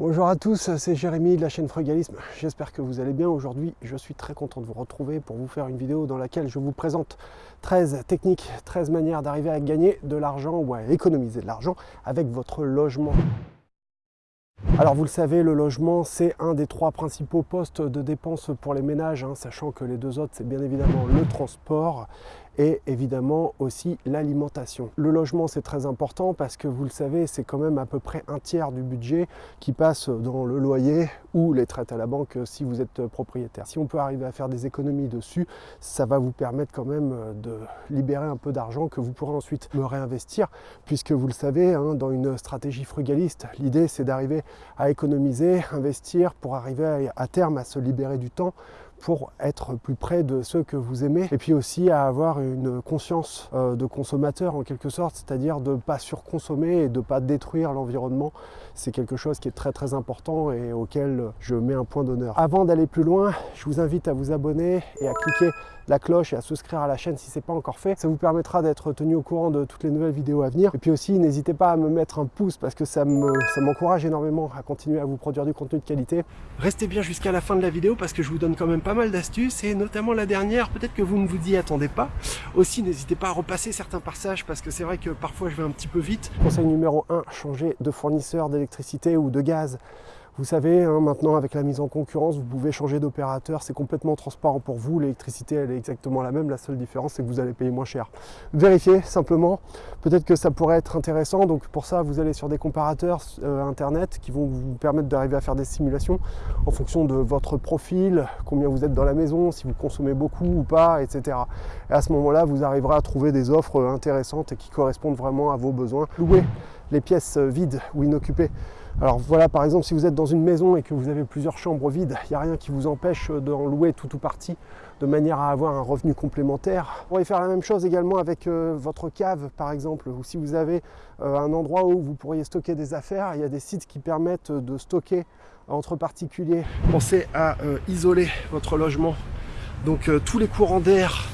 Bonjour à tous, c'est Jérémy de la chaîne Frugalisme. J'espère que vous allez bien. Aujourd'hui, je suis très content de vous retrouver pour vous faire une vidéo dans laquelle je vous présente 13 techniques, 13 manières d'arriver à gagner de l'argent ou à économiser de l'argent avec votre logement. Alors vous le savez, le logement, c'est un des trois principaux postes de dépenses pour les ménages, hein, sachant que les deux autres, c'est bien évidemment le transport et évidemment aussi l'alimentation. Le logement c'est très important parce que vous le savez c'est quand même à peu près un tiers du budget qui passe dans le loyer ou les traites à la banque si vous êtes propriétaire. Si on peut arriver à faire des économies dessus, ça va vous permettre quand même de libérer un peu d'argent que vous pourrez ensuite me réinvestir puisque vous le savez hein, dans une stratégie frugaliste l'idée c'est d'arriver à économiser, investir pour arriver à terme à se libérer du temps pour être plus près de ceux que vous aimez et puis aussi à avoir une conscience euh, de consommateur en quelque sorte, c'est-à-dire de ne pas surconsommer et de ne pas détruire l'environnement. C'est quelque chose qui est très très important et auquel je mets un point d'honneur. Avant d'aller plus loin, je vous invite à vous abonner et à cliquer la cloche et à souscrire à la chaîne si ce n'est pas encore fait. Ça vous permettra d'être tenu au courant de toutes les nouvelles vidéos à venir. Et puis aussi, n'hésitez pas à me mettre un pouce parce que ça m'encourage énormément à continuer à vous produire du contenu de qualité. Restez bien jusqu'à la fin de la vidéo parce que je vous donne quand même pas mal d'astuces et notamment la dernière, peut-être que vous ne vous y attendez pas. Aussi, n'hésitez pas à repasser certains passages parce que c'est vrai que parfois je vais un petit peu vite. Conseil numéro 1, changer de fournisseur d'électricité ou de gaz. Vous savez, hein, maintenant avec la mise en concurrence, vous pouvez changer d'opérateur, c'est complètement transparent pour vous, l'électricité elle est exactement la même, la seule différence c'est que vous allez payer moins cher. Vérifiez simplement, peut-être que ça pourrait être intéressant, donc pour ça vous allez sur des comparateurs euh, internet qui vont vous permettre d'arriver à faire des simulations en fonction de votre profil, combien vous êtes dans la maison, si vous consommez beaucoup ou pas, etc. Et à ce moment-là, vous arriverez à trouver des offres intéressantes et qui correspondent vraiment à vos besoins. Louer les pièces vides ou inoccupées alors voilà, par exemple, si vous êtes dans une maison et que vous avez plusieurs chambres vides, il n'y a rien qui vous empêche d'en louer tout ou partie de manière à avoir un revenu complémentaire. Vous pourriez faire la même chose également avec euh, votre cave, par exemple, ou si vous avez euh, un endroit où vous pourriez stocker des affaires, il y a des sites qui permettent de stocker entre particuliers. Pensez à euh, isoler votre logement. Donc tous les courants d'air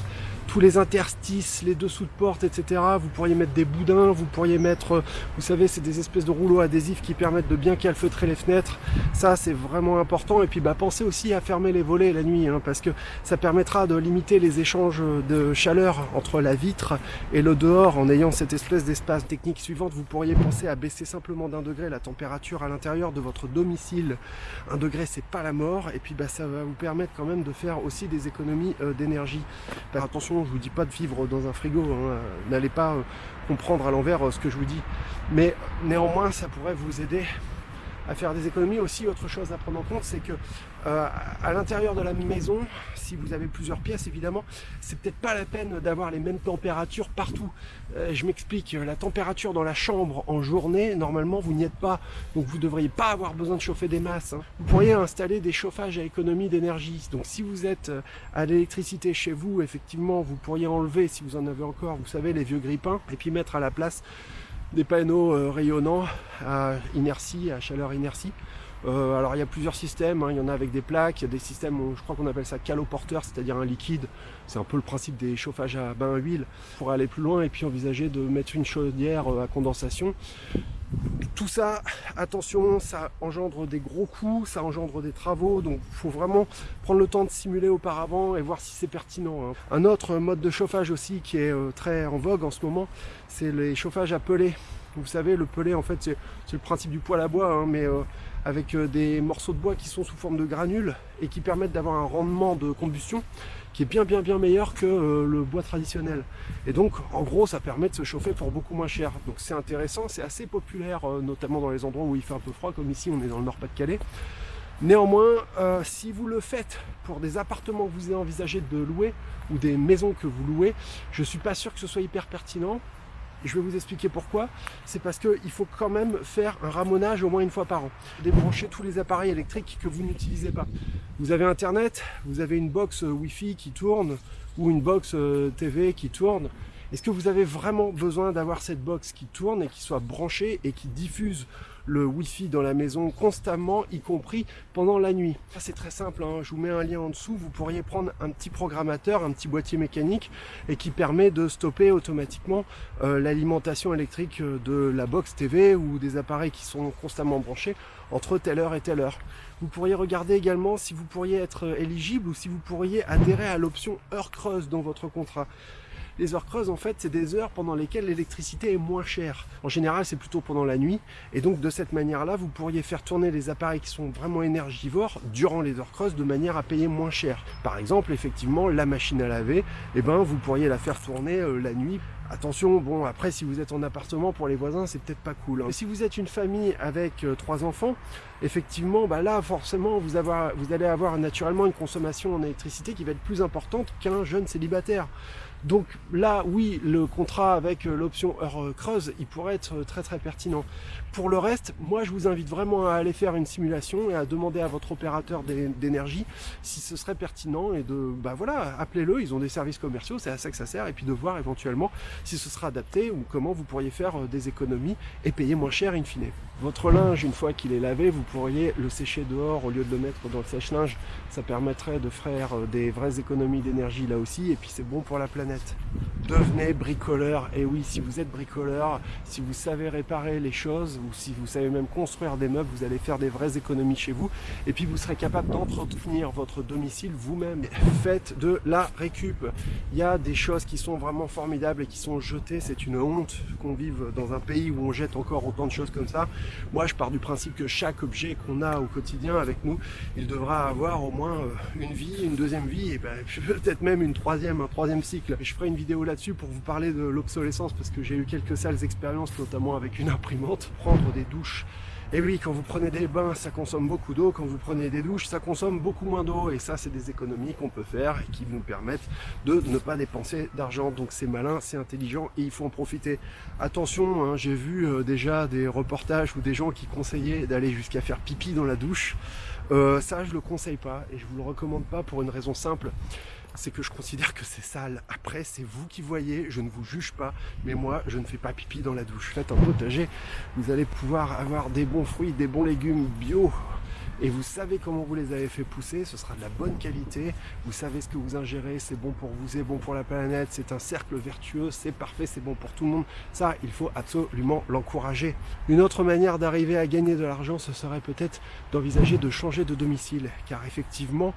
tous les interstices, les dessous de porte, etc. Vous pourriez mettre des boudins, vous pourriez mettre, euh, vous savez, c'est des espèces de rouleaux adhésifs qui permettent de bien calfeutrer les fenêtres. Ça, c'est vraiment important. Et puis, bah, pensez aussi à fermer les volets la nuit, hein, parce que ça permettra de limiter les échanges de chaleur entre la vitre et le dehors en ayant cette espèce d'espace. Technique suivante, vous pourriez penser à baisser simplement d'un degré la température à l'intérieur de votre domicile. Un degré, c'est pas la mort. Et puis, bah, ça va vous permettre quand même de faire aussi des économies euh, d'énergie. attention je vous dis pas de vivre dans un frigo, hein. n'allez pas euh, comprendre à l'envers euh, ce que je vous dis. Mais néanmoins, ça pourrait vous aider à faire des économies. Aussi, autre chose à prendre en compte, c'est que euh, à l'intérieur de la maison, si vous avez plusieurs pièces, évidemment, c'est peut-être pas la peine d'avoir les mêmes températures partout. Euh, je m'explique, la température dans la chambre en journée, normalement, vous n'y êtes pas, donc vous ne devriez pas avoir besoin de chauffer des masses. Hein. Vous pourriez installer des chauffages à économie d'énergie. Donc si vous êtes euh, à l'électricité chez vous, effectivement, vous pourriez enlever, si vous en avez encore, vous savez, les vieux grippins, et puis mettre à la place des panneaux rayonnants à inertie, à chaleur inertie. Euh, alors il y a plusieurs systèmes, hein. il y en a avec des plaques, il y a des systèmes, je crois qu'on appelle ça caloporteur, c'est-à-dire un liquide, c'est un peu le principe des chauffages à bain à huile, pour aller plus loin et puis envisager de mettre une chaudière euh, à condensation. Tout ça, attention, ça engendre des gros coûts, ça engendre des travaux, donc il faut vraiment prendre le temps de simuler auparavant et voir si c'est pertinent. Hein. Un autre mode de chauffage aussi qui est euh, très en vogue en ce moment, c'est les chauffages à pellet. Vous savez, le pellet, en fait, c'est le principe du poêle à bois, hein, mais euh, avec euh, des morceaux de bois qui sont sous forme de granules et qui permettent d'avoir un rendement de combustion qui est bien bien bien meilleur que euh, le bois traditionnel. Et donc en gros ça permet de se chauffer pour beaucoup moins cher. Donc c'est intéressant, c'est assez populaire, notamment dans les endroits où il fait un peu froid, comme ici on est dans le Nord-Pas-de-Calais. Néanmoins, si vous le faites pour des appartements que vous avez envisagé de louer ou des maisons que vous louez, je suis pas sûr que ce soit hyper pertinent je vais vous expliquer pourquoi. C'est parce qu'il faut quand même faire un ramonage au moins une fois par an. Débrancher tous les appareils électriques que vous n'utilisez pas. Vous avez Internet, vous avez une box euh, Wi-Fi qui tourne ou une box euh, TV qui tourne. Est-ce que vous avez vraiment besoin d'avoir cette box qui tourne et qui soit branchée et qui diffuse le Wi-Fi dans la maison constamment, y compris pendant la nuit. C'est très simple, hein. je vous mets un lien en dessous, vous pourriez prendre un petit programmateur, un petit boîtier mécanique et qui permet de stopper automatiquement euh, l'alimentation électrique de la box TV ou des appareils qui sont constamment branchés entre telle heure et telle heure. Vous pourriez regarder également si vous pourriez être éligible ou si vous pourriez adhérer à l'option heure creuse dans votre contrat. Les heures creuses, en fait, c'est des heures pendant lesquelles l'électricité est moins chère. En général, c'est plutôt pendant la nuit. Et donc, de cette manière-là, vous pourriez faire tourner les appareils qui sont vraiment énergivores durant les heures creuses de manière à payer moins cher. Par exemple, effectivement, la machine à laver, eh ben, vous pourriez la faire tourner euh, la nuit Attention, bon après si vous êtes en appartement pour les voisins c'est peut-être pas cool. Hein. Si vous êtes une famille avec euh, trois enfants, effectivement bah là forcément vous, vous allez avoir naturellement une consommation en électricité qui va être plus importante qu'un jeune célibataire. Donc là, oui, le contrat avec euh, l'option heure euh, creuse, il pourrait être euh, très très pertinent. Pour le reste, moi je vous invite vraiment à aller faire une simulation et à demander à votre opérateur d'énergie si ce serait pertinent et de, bah voilà, appelez-le, ils ont des services commerciaux, c'est à ça que ça sert, et puis de voir éventuellement si ce sera adapté ou comment vous pourriez faire des économies et payer moins cher in fine. Votre linge, une fois qu'il est lavé, vous pourriez le sécher dehors au lieu de le mettre dans le sèche-linge. Ça permettrait de faire des vraies économies d'énergie là aussi, et puis c'est bon pour la planète planète. Devenez bricoleur, et oui, si vous êtes bricoleur, si vous savez réparer les choses, ou si vous savez même construire des meubles, vous allez faire des vraies économies chez vous, et puis vous serez capable d'entretenir votre domicile vous-même. Faites de la récup. Il y a des choses qui sont vraiment formidables et qui sont jetées, c'est une honte qu'on vive dans un pays où on jette encore autant de choses comme ça. Moi, je pars du principe que chaque objet qu'on a au quotidien avec nous, il devra avoir au moins euh, une vie, une deuxième vie, et ben, peut-être même une troisième, un troisième cycle. Je ferai une vidéo pour vous parler de l'obsolescence, parce que j'ai eu quelques sales expériences, notamment avec une imprimante. Prendre des douches et oui, quand vous prenez des bains, ça consomme beaucoup d'eau. Quand vous prenez des douches, ça consomme beaucoup moins d'eau. Et ça, c'est des économies qu'on peut faire et qui nous permettent de ne pas dépenser d'argent. Donc c'est malin, c'est intelligent et il faut en profiter. Attention, hein, j'ai vu euh, déjà des reportages ou des gens qui conseillaient d'aller jusqu'à faire pipi dans la douche. Euh, ça, je le conseille pas et je vous le recommande pas pour une raison simple c'est que je considère que c'est sale. Après, c'est vous qui voyez, je ne vous juge pas, mais moi, je ne fais pas pipi dans la douche. Faites un potager, vous allez pouvoir avoir des bons fruits, des bons légumes bio, et vous savez comment vous les avez fait pousser, ce sera de la bonne qualité, vous savez ce que vous ingérez, c'est bon pour vous, c'est bon pour la planète, c'est un cercle vertueux, c'est parfait, c'est bon pour tout le monde. Ça, il faut absolument l'encourager. Une autre manière d'arriver à gagner de l'argent, ce serait peut-être d'envisager de changer de domicile, car effectivement,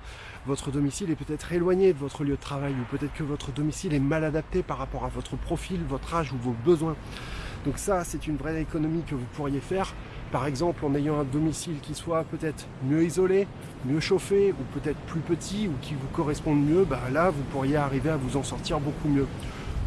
votre domicile est peut-être éloigné de votre lieu de travail, ou peut-être que votre domicile est mal adapté par rapport à votre profil, votre âge ou vos besoins. Donc ça, c'est une vraie économie que vous pourriez faire par exemple en ayant un domicile qui soit peut-être mieux isolé, mieux chauffé ou peut-être plus petit ou qui vous corresponde mieux, bah là vous pourriez arriver à vous en sortir beaucoup mieux.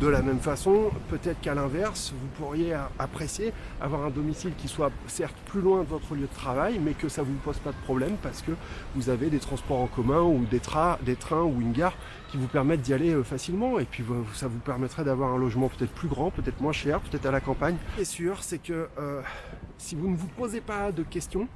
De la même façon, peut-être qu'à l'inverse, vous pourriez apprécier avoir un domicile qui soit certes plus loin de votre lieu de travail, mais que ça ne vous pose pas de problème parce que vous avez des transports en commun ou des, trains ou une gare qui vous permettent d'y aller euh, facilement et puis ça vous permettrait d'avoir un logement peut-être plus grand, peut-être moins cher, peut-être à la campagne. Est sûr, c'est que euh, si vous ne vous posez pas de questions,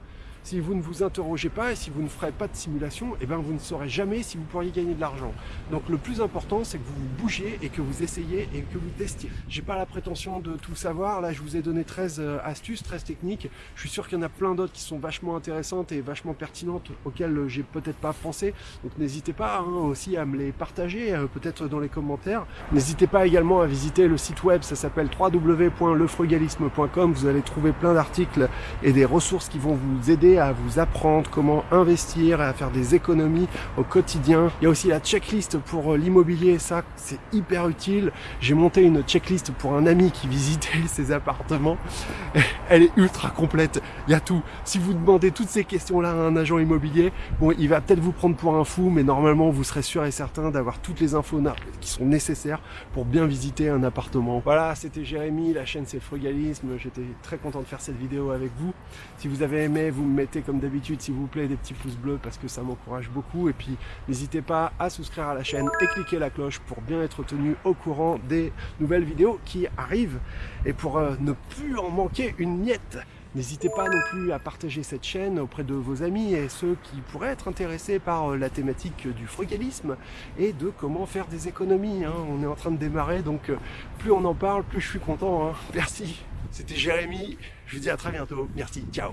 si vous ne vous interrogez pas et si vous ne ferez pas de simulation, eh ben vous ne saurez jamais si vous pourriez gagner de l'argent. Donc le plus important, c'est que vous vous bougiez et que vous essayez et que vous testiez. J'ai pas la prétention de tout savoir. Là, je vous ai donné 13 euh, astuces, 13 techniques. Je suis sûr qu'il y en a plein d'autres qui sont vachement intéressantes et vachement pertinentes auxquelles j'ai peut-être pas pensé. Donc n'hésitez pas hein, aussi à me les partager, euh, peut-être dans les commentaires. N'hésitez pas également à visiter le site web, ça s'appelle www.lefrugalisme.com. Vous allez trouver plein d'articles et des ressources qui vont vous aider à vous apprendre comment investir et à faire des économies au quotidien. Il y a aussi la checklist pour euh, l'immobilier, ça c'est hyper utile. J'ai monté une checklist pour un ami qui visitait ses appartements. Elle est ultra complète, il y a tout. Si vous demandez toutes ces questions-là à un agent immobilier, bon, il va peut-être vous prendre pour un fou, mais normalement vous serez sûr et certain d'avoir toutes les infos qui sont nécessaires pour bien visiter un appartement. Voilà, c'était Jérémy, la chaîne c'est Frugalisme. J'étais très content de faire cette vidéo avec vous. Si vous avez aimé, vous me mettez comme d'habitude s'il vous plaît des petits pouces bleus parce que ça m'encourage beaucoup et puis n'hésitez pas à souscrire à la chaîne et cliquer la cloche pour bien être tenu au courant des nouvelles vidéos qui arrivent et pour euh, ne plus en manquer une miette. N'hésitez pas non plus à partager cette chaîne auprès de vos amis et ceux qui pourraient être intéressés par euh, la thématique du frugalisme et de comment faire des économies. Hein. On est en train de démarrer, donc euh, plus on en parle, plus je suis content. Hein. Merci. C'était Jérémy, je vous dis à très bientôt. Merci, ciao